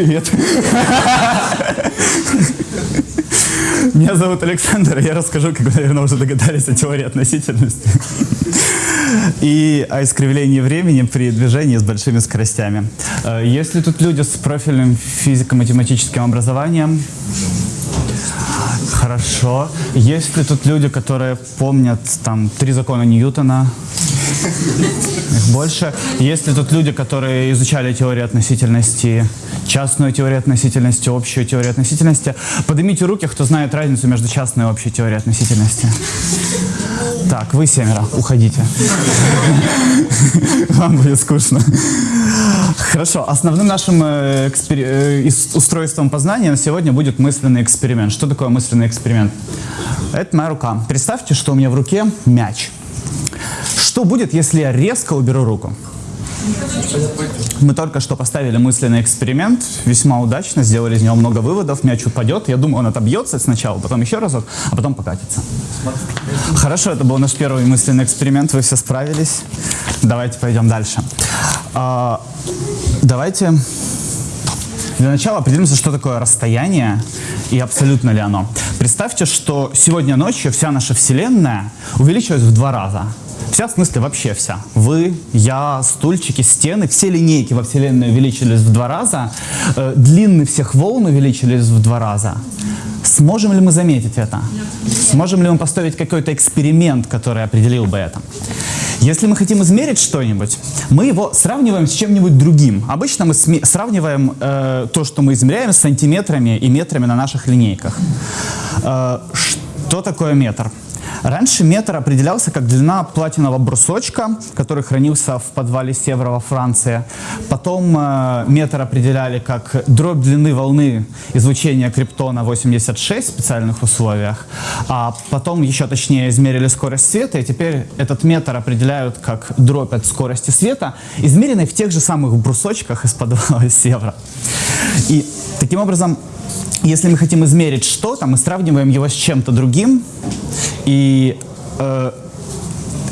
Привет. Меня зовут Александр, я расскажу, как вы, наверное, уже догадались о теории относительности и о искривлении времени при движении с большими скоростями. Э, Если тут люди с профильным физико-математическим образованием, Хорошо. Есть ли тут люди, которые помнят там три закона Ньютона? Их больше. Есть ли тут люди, которые изучали теорию относительности, частную теорию относительности, общую теорию относительности? Поднимите руки, кто знает разницу между частной и общей теорией относительности. Так, вы семеро, уходите. Вам будет скучно. Хорошо, основным нашим э, э, устройством познания на сегодня будет мысленный эксперимент. Что такое мысленный эксперимент? Это моя рука. Представьте, что у меня в руке мяч. Что будет, если я резко уберу руку? Мы только что поставили мысленный эксперимент, весьма удачно, сделали из него много выводов, мяч упадет, я думаю, он отобьется сначала, потом еще разок, а потом покатится. Хорошо, это был наш первый мысленный эксперимент, вы все справились. Давайте пойдем дальше. А, давайте для начала определимся, что такое расстояние и абсолютно ли оно. Представьте, что сегодня ночью вся наша Вселенная увеличилась в два раза. Вся, в смысле, вообще вся. Вы, я, стульчики, стены, все линейки во Вселенной увеличились в два раза, э, длины всех волн увеличились в два раза. Сможем ли мы заметить это? Сможем ли мы поставить какой-то эксперимент, который определил бы это? Если мы хотим измерить что-нибудь, мы его сравниваем с чем-нибудь другим. Обычно мы сравниваем э, то, что мы измеряем, с сантиметрами и метрами на наших линейках. Э, что такое метр? Раньше метр определялся как длина платинового брусочка, который хранился в подвале Севера во Франции. Потом э, метр определяли как дробь длины волны излучения криптона 86 в специальных условиях. А потом еще точнее измерили скорость света, и теперь этот метр определяют как дробь от скорости света, измеренной в тех же самых брусочках из подвала Севера. И таким образом если мы хотим измерить что-то, мы сравниваем его с чем-то другим, и э,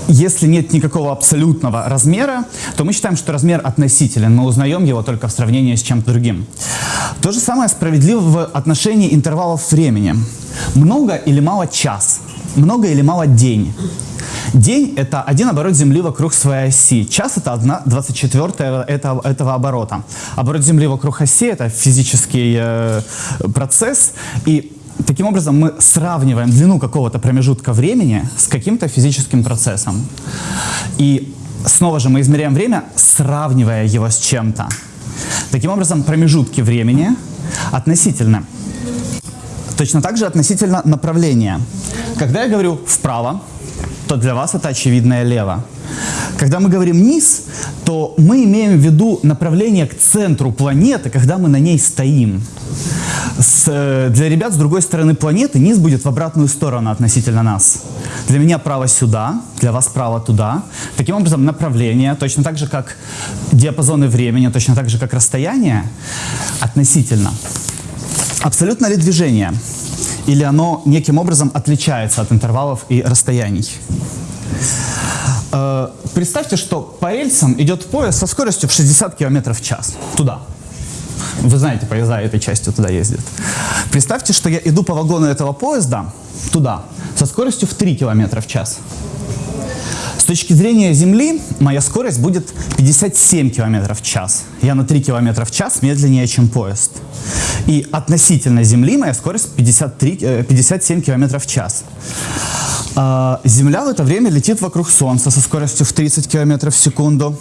если нет никакого абсолютного размера, то мы считаем, что размер относителен. Мы узнаем его только в сравнении с чем-то другим. То же самое справедливо в отношении интервалов времени. Много или мало час? Много или мало день? День – это один оборот Земли вокруг своей оси. Час – это 1 24 этого, этого оборота. Оборот Земли вокруг оси – это физический э, процесс. И таким образом мы сравниваем длину какого-то промежутка времени с каким-то физическим процессом. И снова же мы измеряем время, сравнивая его с чем-то. Таким образом, промежутки времени относительно. Точно так же относительно направления. Когда я говорю «вправо», то для вас это очевидное лево. Когда мы говорим «низ», то мы имеем в виду направление к центру планеты, когда мы на ней стоим. С, э, для ребят с другой стороны планеты низ будет в обратную сторону относительно нас. Для меня право сюда, для вас право туда. Таким образом, направление, точно так же, как диапазоны времени, точно так же, как расстояние, относительно. Абсолютно ли движение? Или оно неким образом отличается от интервалов и расстояний? Э, Представьте, что по рельсам идет поезд со скоростью в 60 км в час. Туда. Вы знаете, поезда этой частью туда ездят. Представьте, что я иду по вагону этого поезда туда со скоростью в 3 км в час. Точки зрения Земли моя скорость будет 57 км в час. Я на 3 км в час медленнее, чем поезд. И относительно Земли моя скорость 53, э, 57 км в час. А, Земля в это время летит вокруг Солнца со скоростью в 30 км в секунду.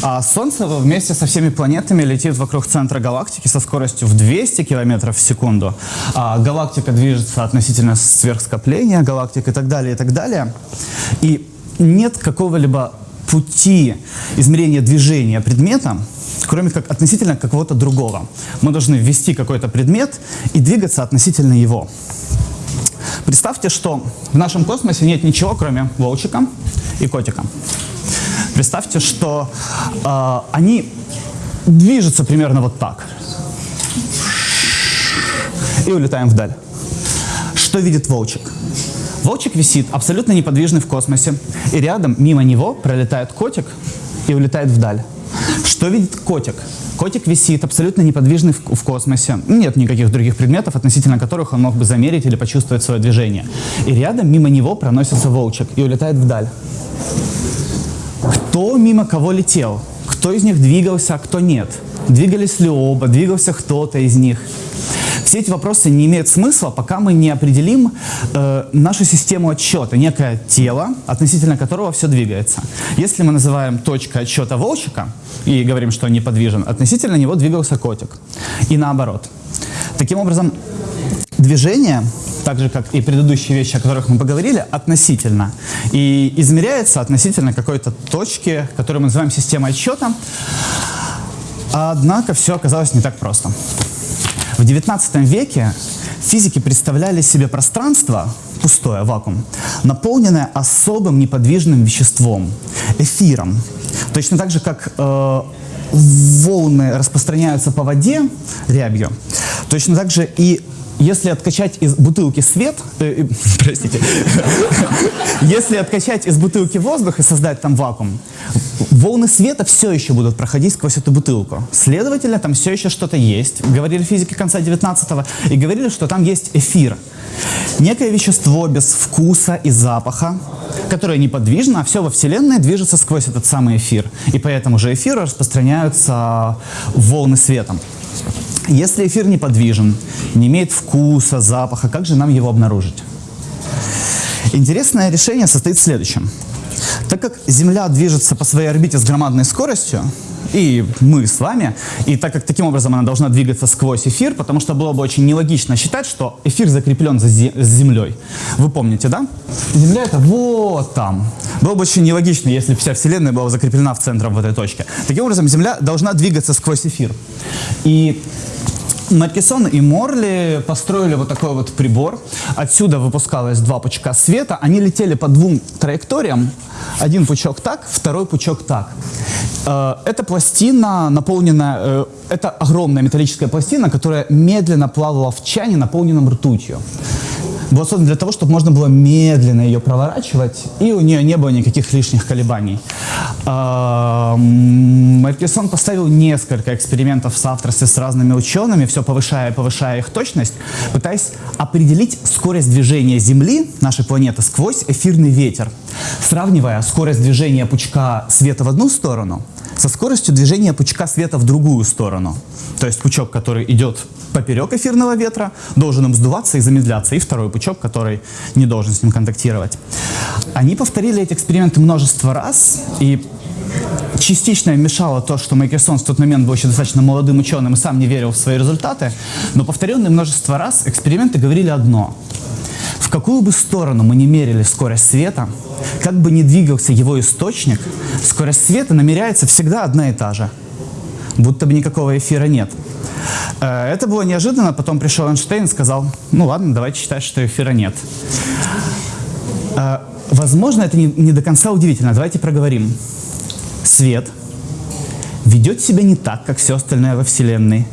А Солнце вместе со всеми планетами летит вокруг центра галактики со скоростью в 200 км в секунду. А галактика движется относительно сверхскопления галактик и так далее, и так далее. И нет какого-либо пути измерения движения предмета, кроме как относительно какого-то другого. Мы должны ввести какой-то предмет и двигаться относительно его. Представьте, что в нашем космосе нет ничего, кроме волчика и котика. Представьте, что э, они движутся примерно вот так. И улетаем вдаль. Что видит волчик? Волчик висит абсолютно неподвижный в космосе, и рядом, мимо него, пролетает котик и улетает вдаль. Что видит котик? Котик висит абсолютно неподвижный в, космосе. Нет никаких других предметов, относительно которых он мог бы замерить или почувствовать свое движение. И рядом мимо него проносится волчек и улетает вдаль. Кто мимо кого летел? Кто из них двигался, а кто нет? Двигались ли оба? Двигался кто-то из них? Все эти вопросы не имеют смысла, пока мы не определим э, нашу систему отсчета, некое тело, относительно которого все двигается. Если мы называем точкой отсчета волчика и говорим, что он неподвижен, относительно него двигался котик. И наоборот. Таким образом, движение так же, как и предыдущие вещи, о которых мы поговорили, относительно. И измеряется относительно какой-то точки, которую мы называем системой отсчета. Однако все оказалось не так просто. В XIX веке физики представляли себе пространство, пустое, вакуум, наполненное особым неподвижным веществом, эфиром. Точно так же, как э, волны распространяются по воде рябью, точно так же и если откачать из бутылки свет, э, э, простите, если откачать из бутылки воздух и создать там вакуум, волны света все еще будут проходить сквозь эту бутылку. Следовательно, там все еще что-то есть. Говорили физики конца 19-го и говорили, что там есть эфир. Некое вещество без вкуса и запаха, которое неподвижно, а все во Вселенной движется сквозь этот самый эфир. И поэтому же эфиру распространяются волны светом. Если эфир неподвижен, не имеет вкуса, запаха, как же нам его обнаружить? Интересное решение состоит в следующем. Так как Земля движется по своей орбите с громадной скоростью, и мы с вами, и так как таким образом она должна двигаться сквозь эфир, потому что было бы очень нелогично считать, что эфир закреплен за Землей. Вы помните, да? Земля это вот там. Было бы очень нелогично, если вся Вселенная была закреплена в центре в этой точке. Таким образом, Земля должна двигаться сквозь эфир. И Маркисон и Морли построили вот такой вот прибор. Отсюда выпускалось два пучка света. Они летели по двум траекториям. Один пучок так, второй пучок так. Э, эта пластина наполнена, э, это огромная металлическая пластина, которая медленно плавала в чане, наполненном ртутью была создана для того, чтобы можно было медленно ее проворачивать, и у нее не было никаких лишних колебаний. Маркесон поставил несколько экспериментов в соавторстве с разными учеными, все повышая и повышая их точность, пытаясь определить скорость движения Земли, нашей планеты, сквозь эфирный ветер, сравнивая скорость движения пучка света в одну сторону со скоростью движения пучка света в другую сторону. То есть пучок, который идет поперек эфирного ветра, должен им сдуваться и замедляться, и второй пучок, который не должен с ним контактировать. Они повторили эти эксперименты множество раз, и частично мешало то, что Майкерсон в тот момент был еще достаточно молодым ученым и сам не верил в свои результаты, но повторенные множество раз эксперименты говорили одно. В какую бы сторону мы не мерили скорость света, как бы ни двигался его источник, скорость света намеряется всегда одна и та же. Будто бы никакого эфира нет. Э, это было неожиданно, потом пришел Эйнштейн и сказал, ну ладно, давайте считать, что эфира нет. Э, возможно, это не, не до конца удивительно. Давайте проговорим. Свет ведет себя не так, как все остальное во Вселенной.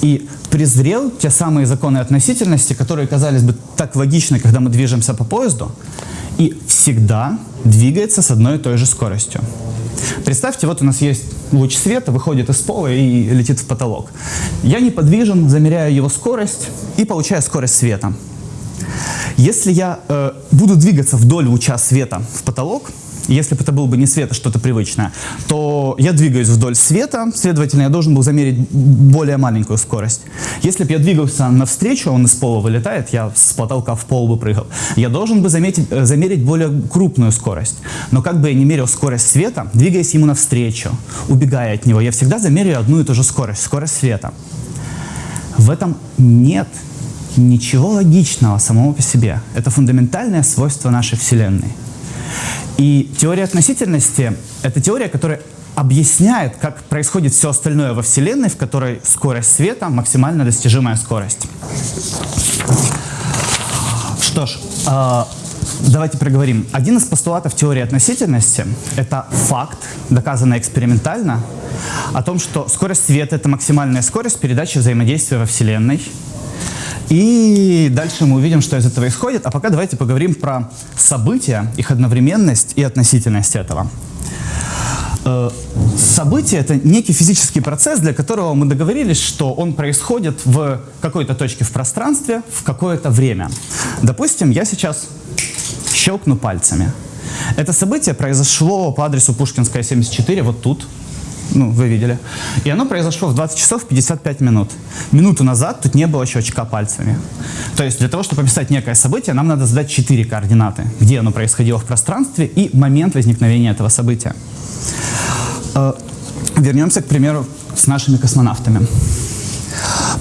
И презрел те самые законы относительности, которые казались бы так логичны, когда мы движемся по поезду, и всегда двигается с одной и той же скоростью. Представьте, вот у нас есть луч света, выходит из пола и летит в потолок. Я неподвижен, замеряю его скорость и получаю скорость света. Если я э, буду двигаться вдоль луча света в потолок, если бы это был бы не свет, а что-то привычное, то я двигаюсь вдоль света, следовательно, я должен был замерить более маленькую скорость. Если бы я двигался навстречу, он из пола вылетает, я с потолка в пол бы прыгал, я должен бы заметить, э, замерить более крупную скорость. Но как бы я не мерил скорость света, двигаясь ему навстречу, убегая от него, я всегда замеряю одну и ту же скорость, скорость света. В этом нет ничего логичного самого по себе. Это фундаментальное свойство нашей Вселенной. И теория относительности — это теория, которая объясняет, как происходит все остальное во Вселенной, в которой скорость света — максимально достижимая скорость. Что ж, э, давайте проговорим. Один из постулатов теории относительности — это факт, доказанный экспериментально, о том, что скорость света — это максимальная скорость передачи взаимодействия во Вселенной — и дальше мы увидим, что из этого исходит. А пока давайте поговорим про события, их одновременность и относительность этого. Э, Событие — это некий физический процесс, для которого мы договорились, что он происходит в какой-то точке в пространстве в какое-то время. Допустим, я сейчас щелкну пальцами. Это событие произошло по адресу Пушкинская, 74, вот тут, ну, вы видели. И оно произошло в 20 часов 55 минут. Минуту назад тут не было щелчка пальцами. То есть для того, чтобы описать некое событие, нам надо задать 4 координаты, где оно происходило в пространстве и момент возникновения этого события. Э, вернемся, к примеру, с нашими космонавтами.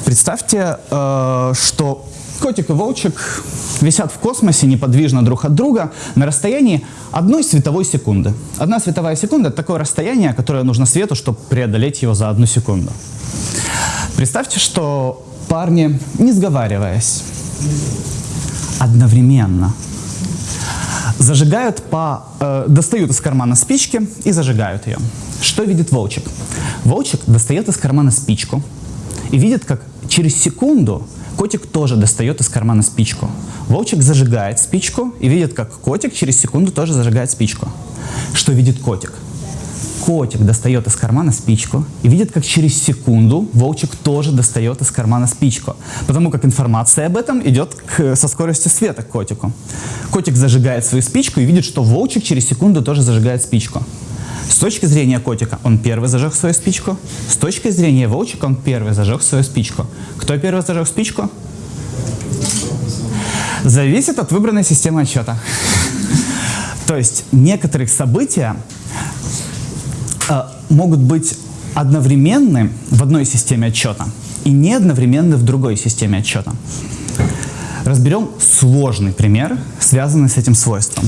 Представьте, э, что котик и волчик висят в космосе неподвижно друг от друга на расстоянии одной световой секунды. Одна световая секунда — это такое расстояние, которое нужно свету, чтобы преодолеть его за одну секунду. Представьте, что парни, не сговариваясь, одновременно зажигают по... Э, достают из кармана спички и зажигают ее. Что видит волчик? Волчик достает из кармана спичку и видит, как через секунду котик тоже достает из кармана спичку. Волчик зажигает спичку и видит, как котик через секунду тоже зажигает спичку. Что видит котик? Котик достает из кармана спичку и видит, как через секунду волчик тоже достает из кармана спичку. Потому как информация об этом идет к, со скоростью света к котику. Котик зажигает свою спичку и видит, что волчик через секунду тоже зажигает спичку. С точки зрения котика он первый зажег свою спичку. С точки зрения волчика он первый зажег свою спичку. Кто первый зажег спичку? Зависит от выбранной системы отсчета. То есть некоторые события э, могут быть одновременны в одной системе отчета и не одновременны в другой системе отчета. Разберем сложный пример, связанный с этим свойством.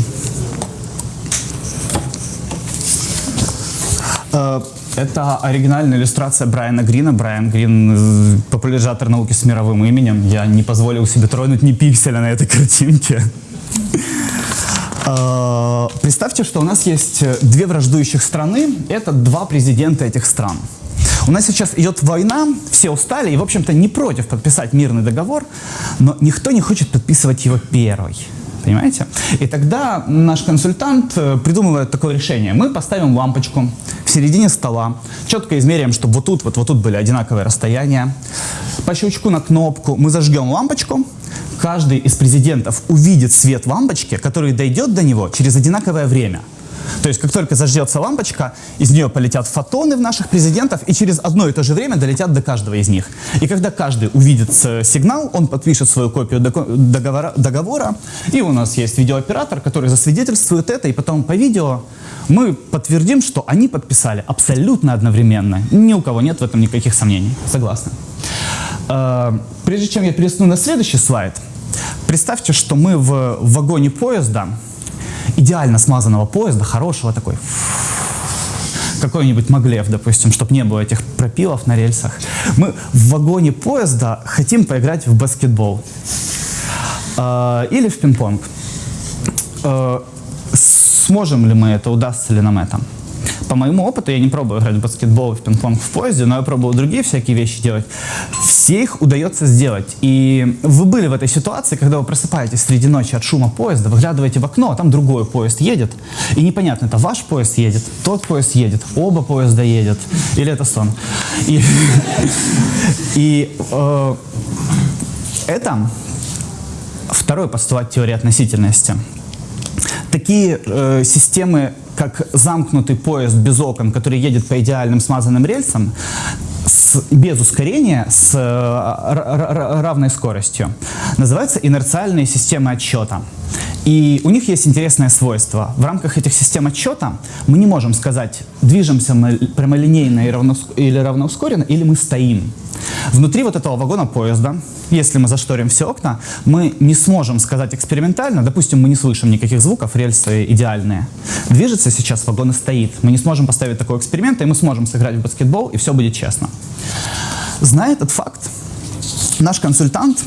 Это оригинальная иллюстрация Брайана Грина. Брайан Грин э, – популяризатор науки с мировым именем. Я не позволил себе тронуть ни пикселя на этой картинке. Э, представьте, что у нас есть две враждующих страны. Это два президента этих стран. У нас сейчас идет война, все устали и, в общем-то, не против подписать мирный договор, но никто не хочет подписывать его первый. Понимаете? И тогда наш консультант э, придумывает такое решение. Мы поставим лампочку в середине стола, четко измеряем, чтобы вот тут, вот, вот тут были одинаковые расстояния. По щелчку на кнопку мы зажгем лампочку. Каждый из президентов увидит свет лампочки, который дойдет до него через одинаковое время. То есть, как только зажжется лампочка, из нее полетят фотоны в наших президентов, и через одно и то же время долетят до каждого из них. И когда каждый увидит э, сигнал, он подпишет свою копию договора, договора, и у нас есть видеооператор, который засвидетельствует это, и потом по видео мы подтвердим, что они подписали абсолютно одновременно. Ни у кого нет в этом никаких сомнений. Согласны? Э, прежде чем я пересну на следующий слайд, представьте, что мы в вагоне поезда, идеально смазанного поезда, хорошего такой, какой-нибудь Маглев, допустим, чтобы не было этих пропилов на рельсах. Мы в вагоне поезда хотим поиграть в баскетбол э, или в пинг-понг. Э, сможем ли мы это, удастся ли нам это? По моему опыту, я не пробую играть в баскетбол и в пинг-понг в поезде, но я пробовал другие всякие вещи делать. Все их удается сделать. И вы были в этой ситуации, когда вы просыпаетесь среди ночи от шума поезда, выглядываете в окно, а там другой поезд едет. И непонятно, это ваш поезд едет, тот поезд едет, оба поезда едет, или это сон. И, и э, это второй постулат теории относительности. Такие э, системы как замкнутый поезд без окон, который едет по идеальным смазанным рельсам, с, без ускорения, с э, равной скоростью, называются инерциальные системы отсчета. И у них есть интересное свойство. В рамках этих систем отсчета мы не можем сказать, движемся мы прямолинейно или равноускоренно, или мы стоим. Внутри вот этого вагона поезда, если мы зашторим все окна, мы не сможем сказать экспериментально, допустим, мы не слышим никаких звуков, рельсы идеальные. Движется сейчас, вагон и стоит. Мы не сможем поставить такой эксперимент, и мы сможем сыграть в баскетбол, и все будет честно. Зная этот факт, наш консультант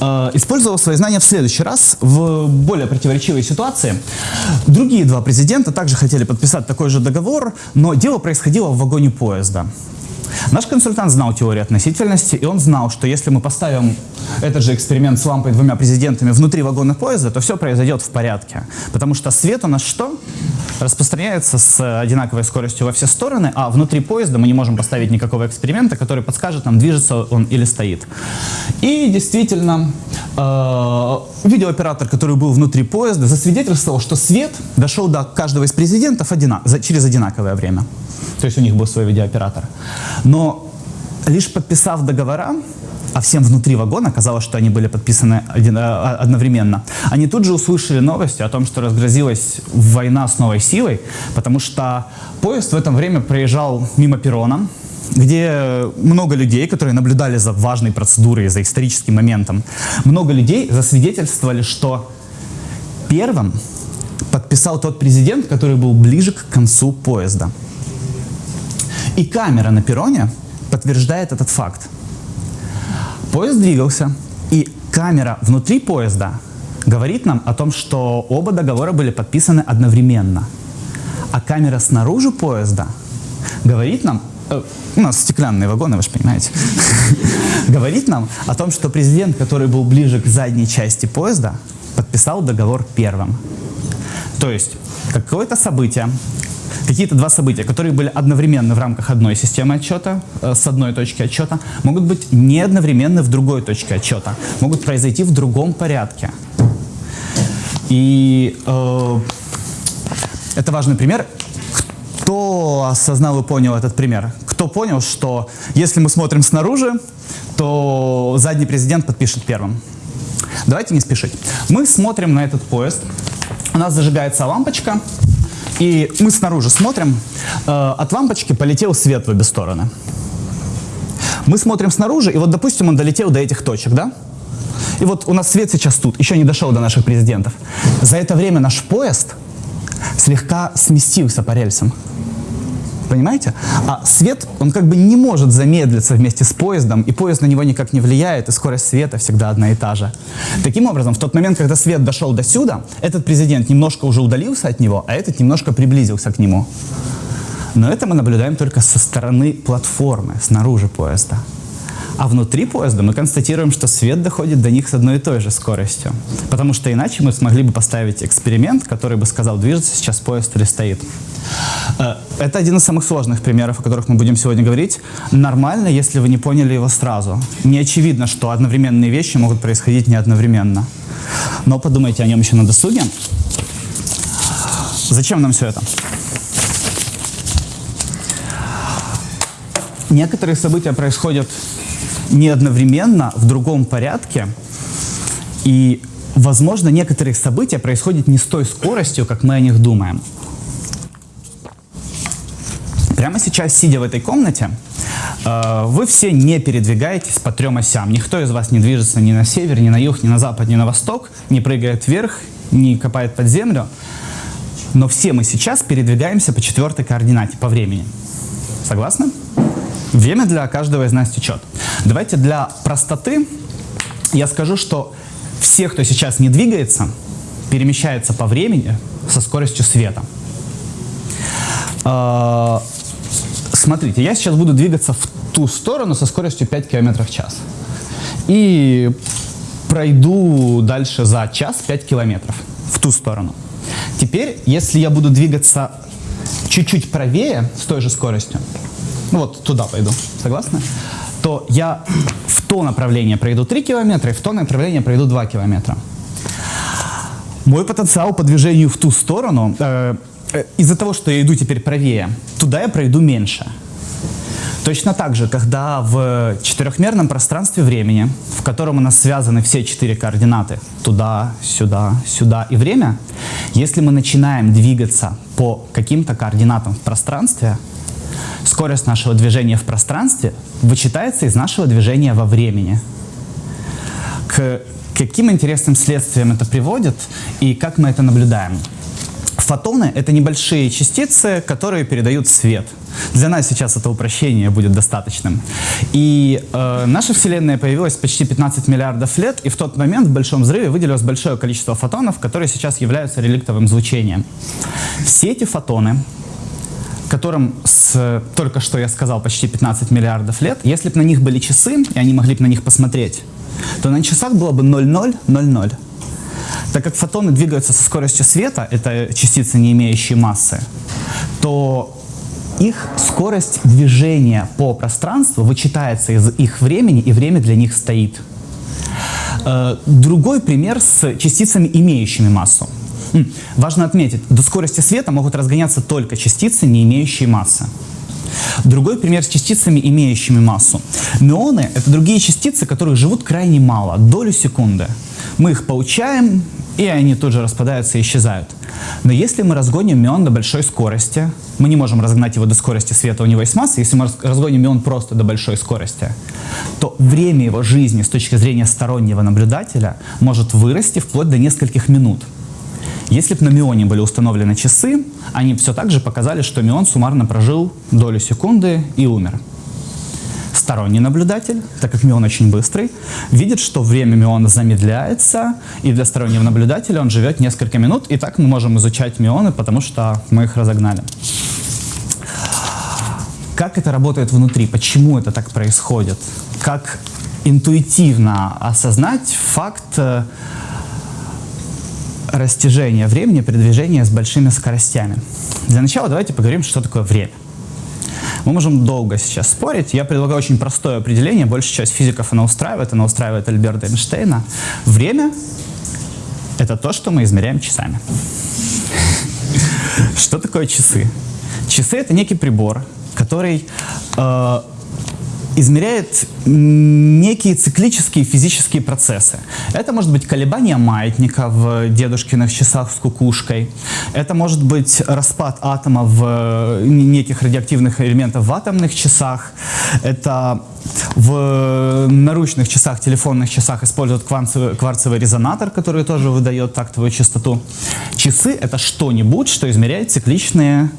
э, использовал свои знания в следующий раз в более противоречивой ситуации. Другие два президента также хотели подписать такой же договор, но дело происходило в вагоне поезда. Наш консультант знал теорию относительности, и он знал, что если мы поставим этот же эксперимент с лампой двумя президентами внутри вагона поезда, то все произойдет в порядке. Потому что свет у нас что? распространяется с одинаковой скоростью во все стороны, а внутри поезда мы не можем поставить никакого эксперимента, который подскажет нам, движется он или стоит. И действительно, э, видеооператор, который был внутри поезда, засвидетельствовал, что свет дошел до каждого из президентов одина через одинаковое время. То есть у них был свой видеооператор. Но лишь подписав договора, а всем внутри вагона казалось, что они были подписаны один, э, одновременно, они тут же услышали новости о том, что разгрозилась война с новой силой, потому что поезд в это время проезжал мимо перрона, где много людей, которые наблюдали за важной процедурой, за историческим моментом, много людей засвидетельствовали, что первым подписал тот президент, который был ближе к концу поезда. И камера на перроне подтверждает этот факт. Поезд двигался, и камера внутри поезда говорит нам о том, что оба договора были подписаны одновременно. А камера снаружи поезда говорит нам, э, у нас стеклянные вагоны, вы же понимаете, говорит нам о том, что президент, который был ближе к задней части поезда, подписал договор первым. То есть какое-то событие, какие-то два события, которые были одновременно в рамках одной системы отчета, э, с одной точки отчета, могут быть не одновременно в другой точке отчета, могут произойти в другом порядке. И э, это важный пример. Кто осознал и понял этот пример? Кто понял, что если мы смотрим снаружи, то задний президент подпишет первым? Давайте не спешить. Мы смотрим на этот поезд. У нас зажигается лампочка, и мы снаружи смотрим, э, от лампочки полетел свет в обе стороны. Мы смотрим снаружи, и вот, допустим, он долетел до этих точек, да? И вот у нас свет сейчас тут, еще не дошел до наших президентов. За это время наш поезд слегка сместился по рельсам. Понимаете? А свет, он как бы не может замедлиться вместе с поездом, и поезд на него никак не влияет, и скорость света всегда одна и та же. Таким образом, в тот момент, когда свет дошел до сюда, этот президент немножко уже удалился от него, а этот немножко приблизился к нему. Но это мы наблюдаем только со стороны платформы, снаружи поезда. А внутри поезда мы констатируем, что свет доходит до них с одной и той же скоростью. Потому что иначе мы смогли бы поставить эксперимент, который бы сказал, движется сейчас поезд или стоит. Э, это один из самых сложных примеров, о которых мы будем сегодня говорить. Нормально, если вы не поняли его сразу. Не очевидно, что одновременные вещи могут происходить не одновременно. Но подумайте о нем еще на досуге. Зачем нам все это? Некоторые события происходят не одновременно, в другом порядке. И, возможно, некоторые события происходят не с той скоростью, как мы о них думаем. Прямо сейчас, сидя в этой комнате, э, вы все не передвигаетесь по трем осям. Никто из вас не движется ни на север, ни на юг, ни на запад, ни на восток, не прыгает вверх, не копает под землю. Но все мы сейчас передвигаемся по четвертой координате, по времени. Согласны? Время для каждого из нас течет. Давайте для простоты я скажу, что все, кто сейчас не двигается, перемещается по времени со скоростью света. А, смотрите, я сейчас буду двигаться в ту сторону со скоростью 5 км в час. И пройду дальше за час 5 километров в ту сторону. Теперь, если я буду двигаться чуть-чуть правее с той же скоростью, ну вот туда пойду, согласны? То я в то направление пройду 3 километра и в то направление пройду 2 километра. Мой потенциал по движению в ту сторону, э, из-за того, что я иду теперь правее, туда я пройду меньше. Точно так же, когда в четырехмерном пространстве времени, в котором у нас связаны все четыре координаты, туда, сюда, сюда и время, если мы начинаем двигаться по каким-то координатам в пространстве, скорость нашего движения в пространстве вычитается из нашего движения во времени. К каким интересным следствиям это приводит и как мы это наблюдаем? Фотоны — это небольшие частицы, которые передают свет. Для нас сейчас это упрощение будет достаточным. И э, наша Вселенная появилась почти 15 миллиардов лет, и в тот момент в Большом взрыве выделилось большое количество фотонов, которые сейчас являются реликтовым излучением. Все эти фотоны которым с, только что я сказал, почти 15 миллиардов лет, если бы на них были часы, и они могли бы на них посмотреть, то на часах было бы 0000. Так как фотоны двигаются со скоростью света, это частицы, не имеющие массы, то их скорость движения по пространству вычитается из их времени, и время для них стоит. Э, другой пример с частицами, имеющими массу. Важно отметить, до скорости света могут разгоняться только частицы, не имеющие массы. Другой пример с частицами, имеющими массу. Мионы — это другие частицы, которые живут крайне мало, долю секунды. Мы их получаем, и они тут же распадаются и исчезают. Но если мы разгоним мион до большой скорости, мы не можем разгнать его до скорости света, у него есть масса, если мы разгоним мион просто до большой скорости, то время его жизни с точки зрения стороннего наблюдателя может вырасти вплоть до нескольких минут. Если бы на мионе были установлены часы, они все так же показали, что мион суммарно прожил долю секунды и умер. Сторонний наблюдатель, так как мион очень быстрый, видит, что время миона замедляется, и для стороннего наблюдателя он живет несколько минут, и так мы можем изучать мионы, потому что мы их разогнали. Как это работает внутри? Почему это так происходит? Как интуитивно осознать факт растяжения времени при движении с большими скоростями? Для начала давайте поговорим, что такое время. Мы можем долго сейчас спорить. Я предлагаю очень простое определение. Большая часть физиков оно устраивает. Оно устраивает Альберта Эйнштейна. Время — это то, что мы измеряем часами. Что такое часы? Часы — это некий прибор, который э, измеряет некие циклические физические процессы. Это может быть колебание маятника в дедушкиных часах с кукушкой. Это может быть распад атома в э, неких радиоактивных элементов в атомных часах. Это в наручных часах, телефонных часах используют кварцевый, кварцевый резонатор, который тоже выдает тактовую частоту. Часы — это что-нибудь, что измеряет цикличные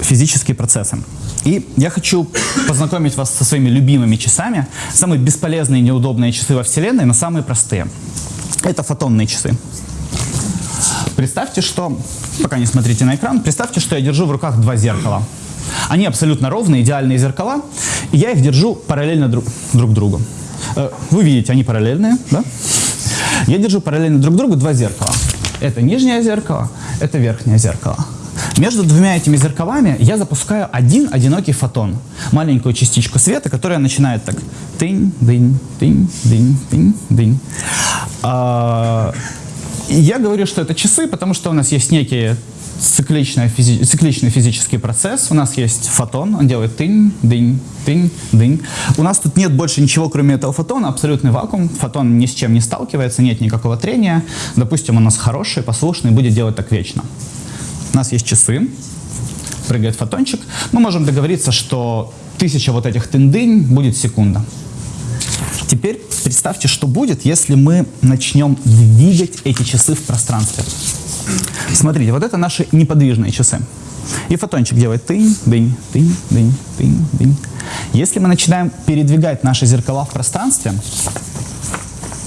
физические процессы. И я хочу познакомить вас со своими любимыми часами. Самые бесполезные и неудобные часы во Вселенной, но самые простые. Это фотонные часы. Представьте, что, пока не смотрите на экран, представьте, что я держу в руках два зеркала. Они абсолютно ровные, идеальные зеркала, и я их держу параллельно друг, друг другу. Э, вы видите, они параллельные, да? Я держу параллельно друг другу два зеркала. Это нижнее зеркало, это верхнее зеркало. Между двумя этими зеркалами я запускаю один одинокий фотон, маленькую частичку света, которая начинает так тынь, дынь, тынь, дынь, тынь, дынь. А, я говорю, что это часы, потому что у нас есть некие цикличный, физи цикличный физический процесс. У нас есть фотон, он делает тынь, дынь, тынь, дынь. У нас тут нет больше ничего, кроме этого фотона, абсолютный вакуум. Фотон ни с чем не сталкивается, нет никакого трения. Допустим, у нас хороший, послушный, будет делать так вечно. Нас есть часы, прыгает фотончик. Мы можем договориться, что тысяча вот этих тындынь будет секунда. Теперь представьте, что будет, если мы начнем двигать эти часы в пространстве. Смотрите, вот это наши неподвижные часы. И фотончик делает тынь, дынь, тынь, дынь, тынь, дынь. Если мы начинаем передвигать наши зеркала в пространстве,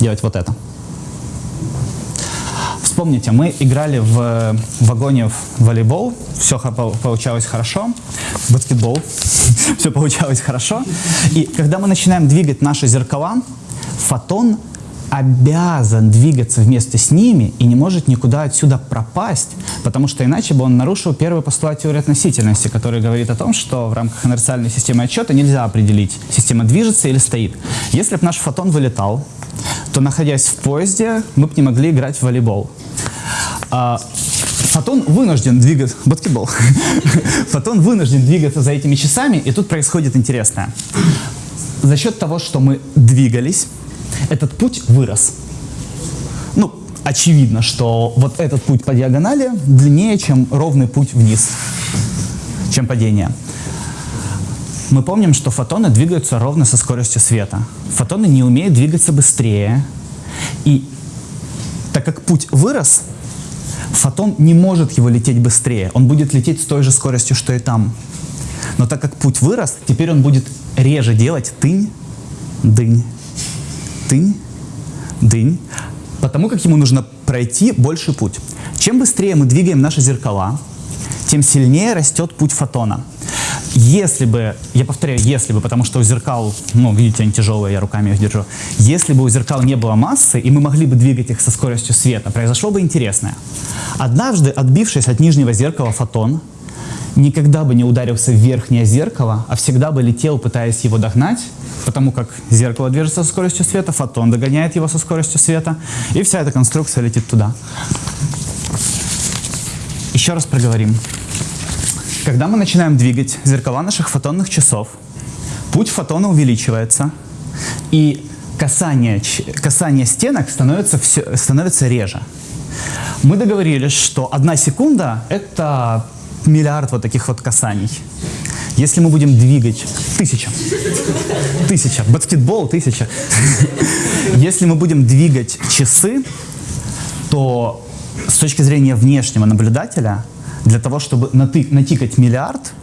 делать вот это – Вспомните, мы играли в вагоне в волейбол, все получалось хорошо, баскетбол, все получалось хорошо. И когда мы начинаем двигать наши зеркала, фотон обязан двигаться вместе с ними и не может никуда отсюда пропасть, потому что иначе бы он нарушил первый постулат теории относительности, который говорит о том, что в рамках инерциальной системы отчета нельзя определить, система движется или стоит. Если бы наш фотон вылетал, то, находясь в поезде, мы бы не могли играть в волейбол. А, фотон вынужден двигаться... Баскетбол. Фотон вынужден двигаться за этими часами, и тут происходит интересное. За счет того, что мы двигались, этот путь вырос. Ну, очевидно, что вот этот путь по диагонали длиннее, чем ровный путь вниз, чем падение. Мы помним, что фотоны двигаются ровно со скоростью света. Фотоны не умеют двигаться быстрее. И так как путь вырос, фотон не может его лететь быстрее. Он будет лететь с той же скоростью, что и там. Но так как путь вырос, теперь он будет реже делать тынь, дынь, тынь, дынь, потому как ему нужно пройти больший путь. Чем быстрее мы двигаем наши зеркала, тем сильнее растет путь фотона. Если бы, я повторяю, если бы, потому что у зеркал, ну, видите, они тяжелые, я руками их держу. Если бы у зеркал не было массы, и мы могли бы двигать их со скоростью света, произошло бы интересное. Однажды, отбившись от нижнего зеркала фотон, никогда бы не ударился в верхнее зеркало, а всегда бы летел, пытаясь его догнать, потому как зеркало движется со скоростью света, фотон догоняет его со скоростью света, и вся эта конструкция летит туда. Еще раз проговорим. Когда мы начинаем двигать зеркала наших фотонных часов, путь фотона увеличивается, и касание, касание стенок становится, все, становится реже. Мы договорились, что одна секунда — это миллиард вот таких вот касаний. Если мы будем двигать... Тысяча. Тысяча. Баскетбол — тысяча. Если мы будем двигать часы, то с точки зрения внешнего наблюдателя для того, чтобы натикать миллиард,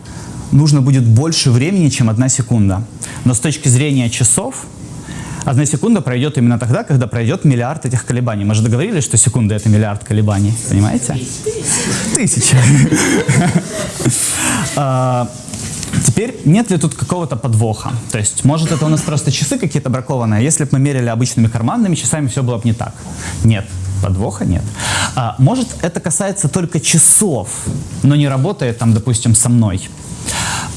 нужно будет больше времени, чем одна секунда. Но с точки зрения часов, одна секунда пройдет именно тогда, когда пройдет миллиард этих колебаний. Мы же договорились, что секунда — это миллиард колебаний. Понимаете? Тысяча. А, теперь, нет ли тут какого-то подвоха? То есть, может, это у нас просто часы какие-то бракованные? Если бы мы мерили обычными карманными часами, все было бы не так. Нет. Подвоха нет. А, может, это касается только часов, но не работает там, допустим, со мной.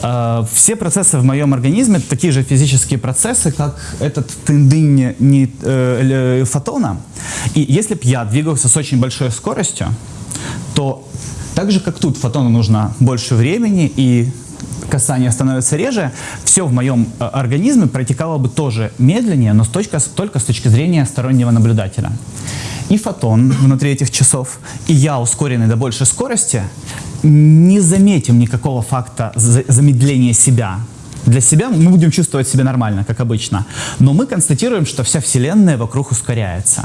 А, все процессы в моем организме — такие же физические процессы, как этот тендынь не, э, фотона. И если бы я двигался с очень большой скоростью, то так же, как тут фотону нужно больше времени и касание становится реже, все в моем э, организме протекало бы тоже медленнее, но с точки, только с точки зрения стороннего наблюдателя и фотон внутри этих часов, и я, ускоренный до большей скорости, не заметим никакого факта замедления себя. Для себя мы будем чувствовать себя нормально, как обычно. Но мы констатируем, что вся Вселенная вокруг ускоряется.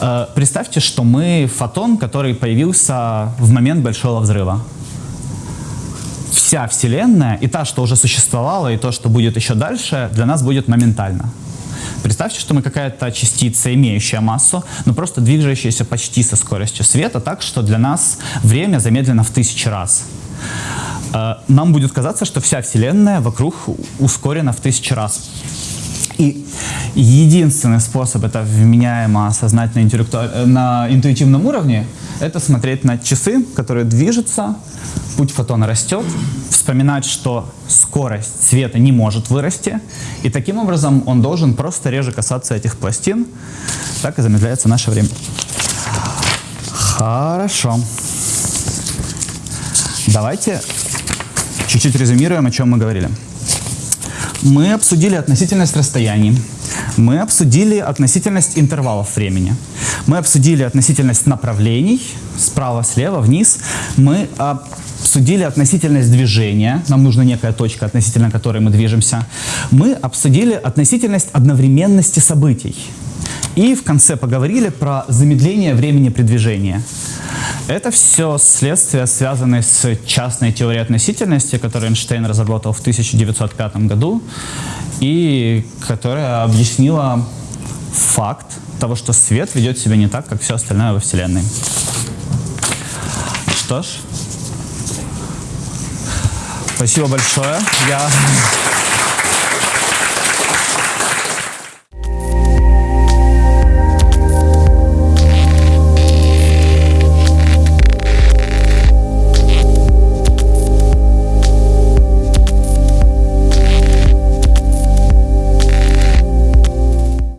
Э, представьте, что мы фотон, который появился в момент Большого Взрыва. Вся Вселенная, и та, что уже существовала, и то, что будет еще дальше, для нас будет моментально. Представьте, что мы какая-то частица, имеющая массу, но просто двигающаяся почти со скоростью света, так что для нас время замедлено в тысячи раз. Э, нам будет казаться, что вся Вселенная вокруг ускорена в тысячи раз. И единственный способ это вменяемо осознать на, э, на интуитивном уровне, это смотреть на часы, которые движутся, путь фотона растет, вспоминать, что скорость света не может вырасти, и таким образом он должен просто реже касаться этих пластин, так и замедляется наше время. Хорошо. Давайте чуть-чуть резюмируем, о чем мы говорили. Мы обсудили относительность расстояний, мы обсудили относительность интервалов времени, мы обсудили относительность направлений, справа, слева, вниз, мы обсудили относительность движения, нам нужна некая точка, относительно которой мы движемся, мы обсудили относительность одновременности событий. И в конце поговорили про замедление времени при движении. Это все следствия, связанные с частной теорией относительности, которую Эйнштейн разработал в 1905 году, и которая объяснила факт того, что свет ведет себя не так, как все остальное во Вселенной. Что ж, спасибо большое. Я